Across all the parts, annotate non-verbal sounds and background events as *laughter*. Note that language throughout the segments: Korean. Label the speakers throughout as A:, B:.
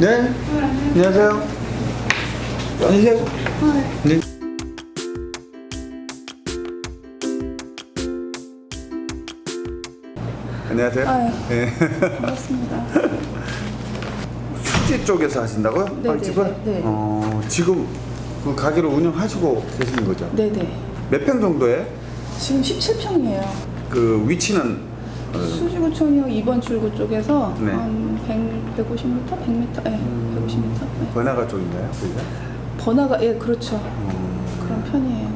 A: 네. 안녕하세요. 안녕하세요. 네. 안녕하세요.
B: 아유.
A: 네.
B: 반갑습니다. *laughs*
A: 수지 쪽에서 하신다고요?
B: 네,
A: 빵집을?
B: 네, 네, 네.
A: 어, 지금 그 가게를 운영하시고 계시는 거죠?
B: 네네.
A: 몇 평 정도에?
B: 지금 17평이에요.
A: 그 위치는 어,
B: 수지구청역 2번 출구 쪽에서
A: 네.
B: 한 100, 150m? 100m? 네, 150m. 네.
A: 번화가 쪽인가요? 거기가?
B: 번화가, 예, 그렇죠.
A: 음,
B: 그런 편이에요.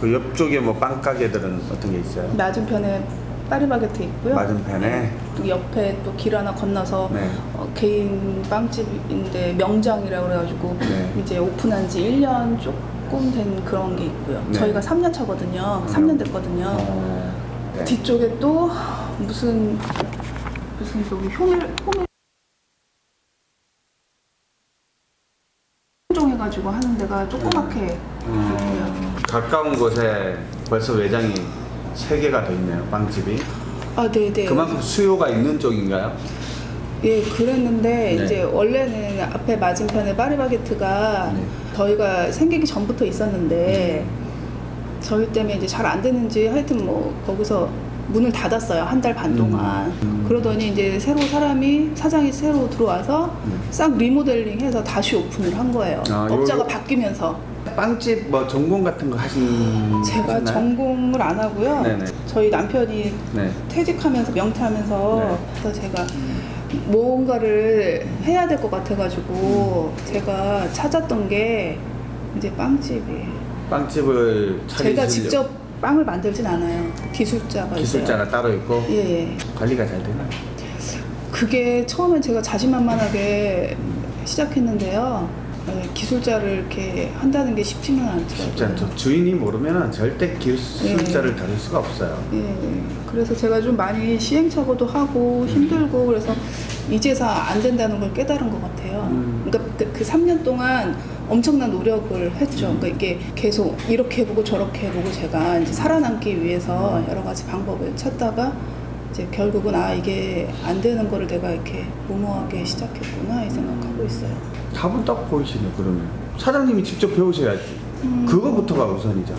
A: 그 옆쪽에 뭐 빵가게들은 어떤 게 있어요?
B: 맞은편에 파리바게트 있고요.
A: 맞은편에?
B: 또 옆에 또 길 하나 건너서
A: 네.
B: 어, 개인 빵집인데 명장이라고 그래가지고
A: 네.
B: 이제 오픈한 지 1년 조금 된 그런 게 있고요.
A: 네.
B: 저희가 3년 차거든요. 3년 됐거든요.
A: 어, 네.
B: 뒤쪽에 또 무슨 무슨 저기 효밀 효밀 종해가지고 하는 데가 조그맣게 있고요.
A: 음, 가까운 곳에 벌써 외장이 세 개가 더 있네요. 빵집이.
B: 아 네네.
A: 그만큼 수요가 있는 쪽인가요?
B: 예 그랬는데
A: 네.
B: 이제 원래는 앞에 맞은편에 파리바게트가
A: 네.
B: 저희가 생기기 전부터 있었는데 저희 때문에 이제 잘 안 되는지 하여튼 뭐 거기서 문을 닫았어요 한 달 반 동안
A: 음.
B: 그러더니 이제 새로 사람이 사장이 새로 들어와서
A: 네.
B: 싹 리모델링해서 다시 오픈을 한 거예요
A: 아,
B: 업자가
A: 요-
B: 바뀌면서
A: 빵집 뭐 전공 같은 거 하신
B: 제가
A: 하셨나요?
B: 전공을 안 하고요
A: 네네.
B: 저희 남편이
A: 네.
B: 퇴직하면서 명퇴하면서
A: 네.
B: 그래서 제가 뭔가를 해야 될 것 같아가지고 제가 찾았던 게 이제 빵집이에요.
A: 빵집을 차리시려고
B: 제가 직접 빵을 만들진 않아요. 기술자가
A: 기술자가 따로 있고
B: 있어요. 예, 예.
A: 관리가 잘 되나요?
B: 그게 처음엔 제가 자신만만하게 시작했는데요. 예, 기술자를 이렇게 한다는 게 쉽지는 않더라고요.
A: 쉽지 않죠. 주인이 모르면 절대 기술자를 다룰 수가 없어요.
B: 예, 그래서 제가 좀 많이 시행착오도 하고 힘들고 그래서 이제서 안 된다는 걸 깨달은 것 같아요.
A: 음.
B: 그러니까 그, 그 3년 동안 엄청난 노력을 했죠.
A: 음.
B: 그러니까 이게 계속 이렇게 해보고 저렇게 해보고 제가 이제 살아남기 위해서
A: 음.
B: 여러 가지 방법을 찾다가 이제 결국은 아 이게 안 되는 거를 내가 이렇게 무모하게 시작했구나 이 생각하고 있어요.
A: 답은 딱 보이시네 그러면 사장님이 직접 배우셔야지
B: 음.
A: 그거부터가 우선이죠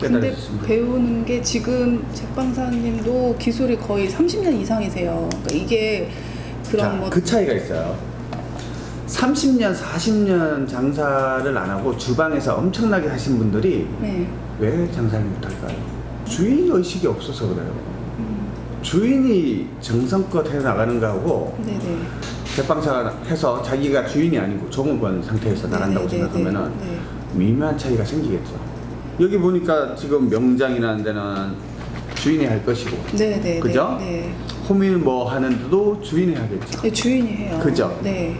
B: 근데 배우는 게 지금 제빵사님도 기술이 거의 30년 이상이세요. 그러니까 이게 그런
A: 자,
B: 뭐
A: 그 차이가 있어요 30년 40년 장사를 안 하고 주방에서 엄청나게 하신 분들이
B: 네.
A: 왜 장사를 못할까요? 주인 의식이 없어서 그래요
B: 음,
A: 주인이 정성껏 해나가는 거하고
B: 네네.
A: 제빵사가 해서 자기가 주인이 아니고 종업원 상태에서 나간다고
B: 네네네네.
A: 생각하면은
B: 네.
A: 미묘한 차이가 생기겠죠. 여기 보니까 지금 명장이라는 데는 주인이 할 것이고
B: 네네.
A: 그죠?
B: 네.
A: 호밀 뭐 하는 데도 주인이 하겠죠.
B: 네, 주인이 해요.
A: 그죠?
B: 네.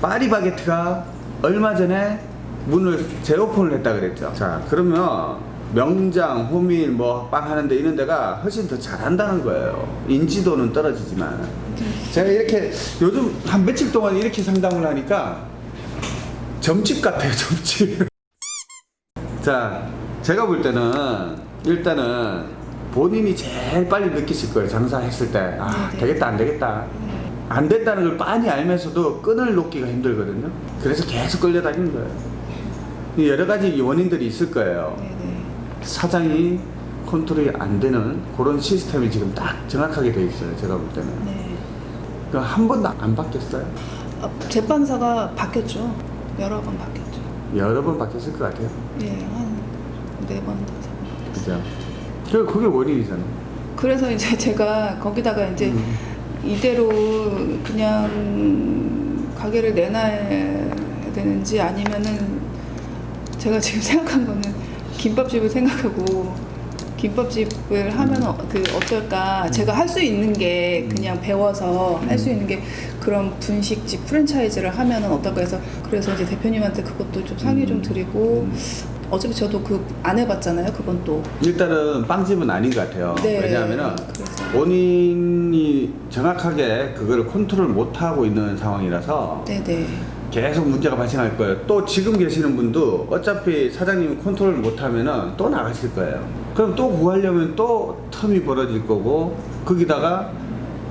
A: 파리바게트가 얼마 전에 문을 재오픈을 했다 그랬죠. 자, 그러면 명장, 호밀 뭐 빵 하는데 이런 데가 훨씬 더 잘한다는 거예요. 인지도는 떨어지지만. 제가 이렇게 요즘 한 며칠 동안 이렇게 상담을 하니까 점집 같아요, 점집. *laughs* 자, 제가 볼 때는 일단은 본인이 제일 빨리 느끼실 거예요. 장사했을 때. 아,
B: 네네.
A: 되겠다, 안 되겠다.
B: 네.
A: 안 된다는 걸 빤히 알면서도 끈을 놓기가 힘들거든요. 그래서 계속 끌려다니는 거예요. 이 여러 가지 원인들이 있을 거예요.
B: 네네.
A: 사장이 컨트롤이 안 되는 그런 시스템이 지금 딱 정확하게 돼 있어요. 제가 볼 때는.
B: 네.
A: 그한 번도 안 바뀌었어요.
B: 아, 제빵사가 바뀌었죠. 여러 번 바뀌었죠.
A: 여러 번 바뀌었을 것 같아요.
B: 예, 한네 번, 다섯 번.
A: 그죠? 그 그게 원인이잖아요.
B: 그래서 이제 제가 거기다가 이제
A: 음.
B: 이대로 그냥 가게를 내놔야 되는지 아니면은 제가 지금 *laughs* 생각한 거는 김밥집을 생각하고 김밥집을 하면 어, 그 어떨까 제가 할 수 있는 게 그냥 배워서 할 수 있는 게 그런 분식집 프랜차이즈를 하면은 어떨까 해서 그래서 이제 대표님한테 그것도 좀 상의 좀 드리고 어차피 저도 그 안 해봤잖아요 그건 또
A: 일단은 빵집은 아닌 것 같아요.
B: 네.
A: 왜냐하면은
B: 그래서.
A: 본인이 정확하게 그걸 컨트롤 못 하고 있는 상황이라서
B: 네네
A: 계속 문제가 발생할 거예요. 또 지금 계시는 분도 어차피 사장님이 컨트롤 못하면은 또 나가실 거예요. 그럼 또 구하려면 또 term이 벌어질 거고 거기다가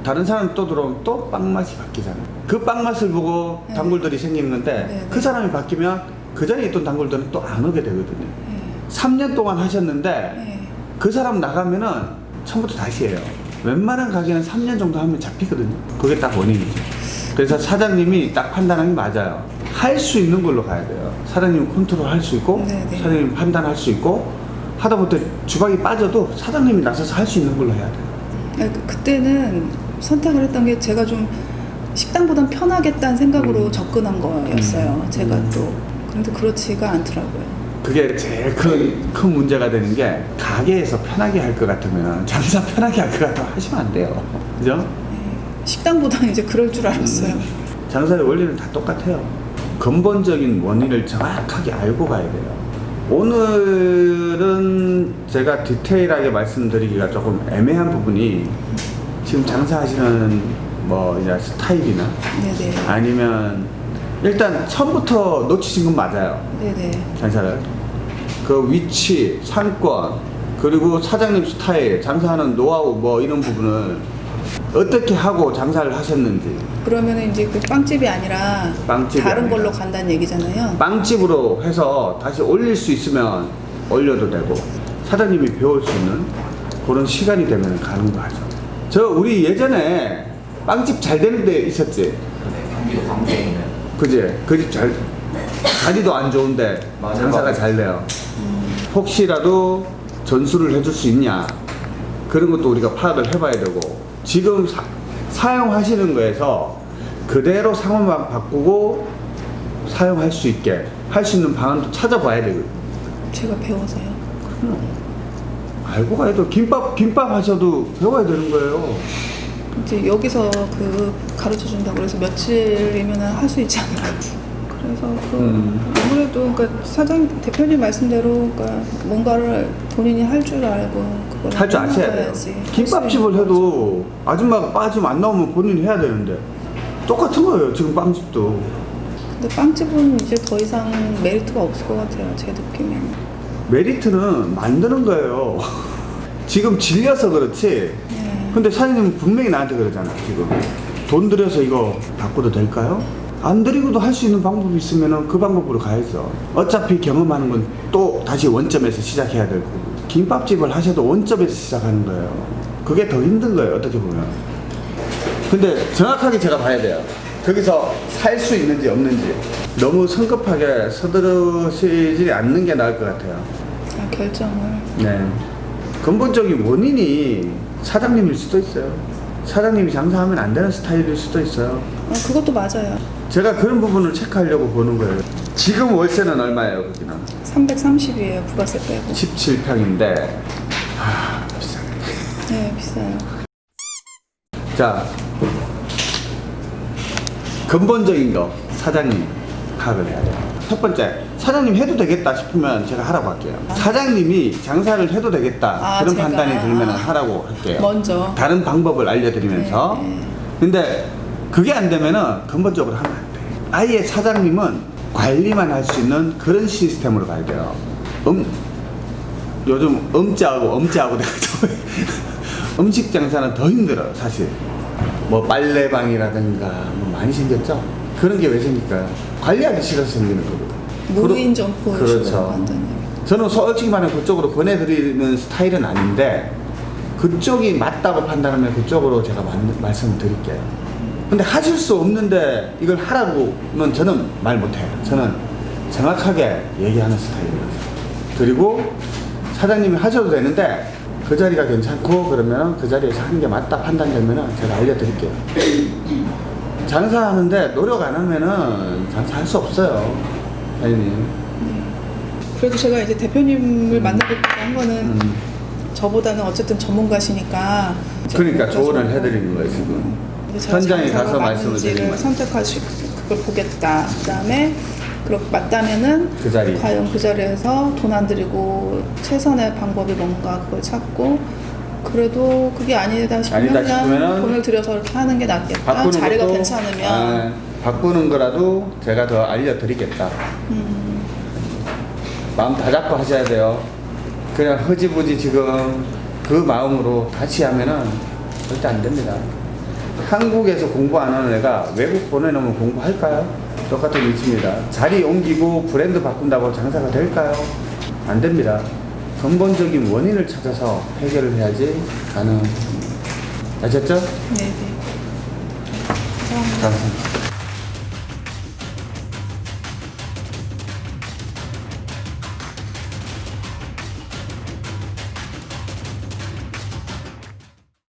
A: 다른 사람 또 들어오면 또 빵 맛이 바뀌잖아요. 그 빵 맛을 보고
B: 네.
A: 단골들이 생기는 건데
B: 네,
A: 그
B: 네.
A: 사람이 바뀌면 그 자리에 있던 단골들은 또 안 오게 되거든요.
B: 네.
A: 3년 동안 하셨는데
B: 네.
A: 그 사람 나가면은 처음부터 다시 해요. 웬만한 가게는 3년 정도 하면 잡히거든요. 그게 딱 원인이죠. 그래서 사장님이 딱 판단한 게 맞아요. 할 수 있는 걸로 가야 돼요. 사장님 컨트롤 할 수 있고,
B: 네, 네.
A: 사장님 판단할 수 있고, 하다 못해 주방이 빠져도 사장님이 나서서 할 수 있는 걸로 해야 돼요.
B: 아니, 그- 그때는 선택을 했던 게 제가 좀 식당보단 편하겠다는 생각으로
A: 음.
B: 접근한 거였어요.
A: 음.
B: 제가
A: 음.
B: 또. 그런데 그렇지가 않더라고요.
A: 그게 제일 큰, 큰 문제가 되는 게 가게에서 편하게 할 것 같으면 장사 편하게 할 것 같으면 하시면 안 돼요. 그죠?
B: 네. 식당보다는 이제 그럴 줄 알았어요.
A: 음. 장사의 원리는 다 똑같아요. 근본적인 원인을 정확하게 알고 가야 돼요. 오늘은 제가 디테일하게 말씀드리기가 조금 애매한 부분이 지금 장사하시는 뭐 이제 스타일이나
B: 네네.
A: 아니면 일단 처음부터 놓치신 건 맞아요.
B: 네네.
A: 장사를 그 위치, 상권 그리고 사장님 스타일, 장사하는 노하우 뭐 이런 부분을 어떻게 하고 장사를 하셨는지
B: 그러면 이제 그 빵집이 아니라
A: 빵집이
B: 다른
A: 아니라.
B: 걸로 간다는 얘기잖아요.
A: 빵집으로 해서 다시 올릴 수 있으면 올려도 되고 사장님이 배울 수 있는 그런 시간이 되면 가는 거 하죠. 저 우리 예전에 빵집 잘 되는 데 있었지.
C: 네, 경기도 광주에 있는
A: 그지? 그 집 잘, 자리도 안 좋은데
C: 맞아요.
A: 장사가 잘 돼요. 혹시라도 전수를 해줄 수 있냐. 그런 것도 우리가 파악을 해봐야 되고, 지금 사, 사용하시는 거에서 그대로 상호만 바꾸고 사용할 수 있게 할 수 있는 방안도 찾아봐야 되거든요.
B: 제가 배워서요.
A: 알고 가야 돼. 김밥, 김밥 하셔도 배워야 되는 거예요.
B: 이제 여기서 그 가르쳐 준다고 그래서 며칠이면 할 수 있지 않을까. 그래서 그
A: 음.
B: 아무래도 그러니까 사장 대표님 말씀대로 그러니까 뭔가를 본인이 할 줄 알고 그걸
A: 할 줄 아셔야 돼요. 김밥집을
B: 있는
A: 해도 아줌마가 빠지면 안 나오면 본인이 해야 되는데 똑같은 거예요. 지금 빵집도.
B: 근데 빵집은 이제 더 이상 메리트가 없을 것 같아요. 제 느낌에는.
A: 메리트는 만드는 거예요. *laughs* 지금 질려서 그렇지.
B: 네.
A: 근데 사장님은 분명히 나한테 그러잖아, 지금. 돈 들여서 이거 바꿔도 될까요? 안 드리고도 할 수 있는 방법이 있으면 그 방법으로 가야죠. 어차피 경험하는 건 또 다시 원점에서 시작해야 될 거고. 김밥집을 하셔도 원점에서 시작하는 거예요. 그게 더 힘든 거예요, 어떻게 보면. 근데 정확하게 제가 봐야 돼요. 거기서 살 수 있는지 없는지. 너무 성급하게 서두르시지 않는 게 나을 것 같아요.
B: 아, 결정을.
A: 네. 근본적인 원인이 사장님일 수도 있어요. 사장님이 장사하면 안 되는 스타일일 수도 있어요.
B: 아, 그것도 맞아요.
A: 제가 그런 부분을 체크하려고 보는 거예요. 지금 월세는 얼마예요, 거기는?
B: 330이에요. 부가세 빼고.
A: 17평인데, 아, 비싸네.
B: 네, 비싸요.
A: 자, 근본적인 거, 사장님 파악을 해야 돼요. 첫 번째, 사장님 해도 되겠다 싶으면 제가 하라고 할게요. 사장님이 장사를 해도 되겠다.
B: 아,
A: 그런. 판단이 들면
B: 아.
A: 하라고 할게요.
B: 먼저.
A: 다른 방법을 알려드리면서
B: 네, 네.
A: 근데 그게 안 되면은 근본적으로 하면 안 돼. 아예 사장님은 관리만 할 수 있는 그런 시스템으로 가야 돼요. 음, 요즘 음자하고 엄자하고 돼가지고 *laughs* 음식 장사는 더 힘들어요, 사실. 뭐 빨래방이라든가 뭐 많이 생겼죠? 그런 게 왜 생길까요? 관리하기 싫어서 생기는 거거든요.
B: 무인 점포
A: 그렇죠.
B: 만드는.
A: 저는 솔직히 말하면 그쪽으로 보내드리는 스타일은 아닌데 그쪽이 맞다고 판단하면 그쪽으로 제가 말, 말씀을 드릴게요. 근데 하실 수 없는데 이걸 하라고는 저는 말 못해요. 저는 정확하게 얘기하는 스타일이에요. 그리고 사장님이 하셔도 되는데 그 자리가 괜찮고 그러면 그 자리에서 하는 게 맞다 판단되면 제가 알려드릴게요. 장사하는데 노력 안 하면은 장사할 수 없어요. 사장님.
B: 그래도 제가 이제 대표님을 만나뵙고 한 거는
A: 음.
B: 저보다는 어쨌든 전문가시니까
A: 그러니까 조언을 해드리는 거예요 지금 현장에 가서 말씀을 드리는
B: 수 그걸 보겠다. 그 다음에 그렇게 맞다면은
A: 그 자리.
B: 과연 그 자리에서 돈 안 들이고 최선의 방법이 뭔가 그걸 찾고 그래도 그게 아니다 싶으면
A: 아니다
B: 그냥
A: 싶으면은
B: 돈을 들여서 이렇게 하는 게 낫겠다. 자리가 괜찮으면
A: 아, 바꾸는 거라도 제가 더 알려드리겠다
B: 음,
A: 마음 다 잡고 하셔야 돼요 그냥 흐지부지 지금 그 마음으로 다시 하면은 절대 안 됩니다 한국에서 공부 안 하는 애가 외국 보내놓으면 공부할까요? 똑같은 이치입니다. 자리 옮기고 브랜드 바꾼다고 장사가 될까요? 안 됩니다. 근본적인 원인을 찾아서 해결을 해야지 가능합니다. 아셨죠?
B: 네네. 감사합니다.
A: 감사합니다.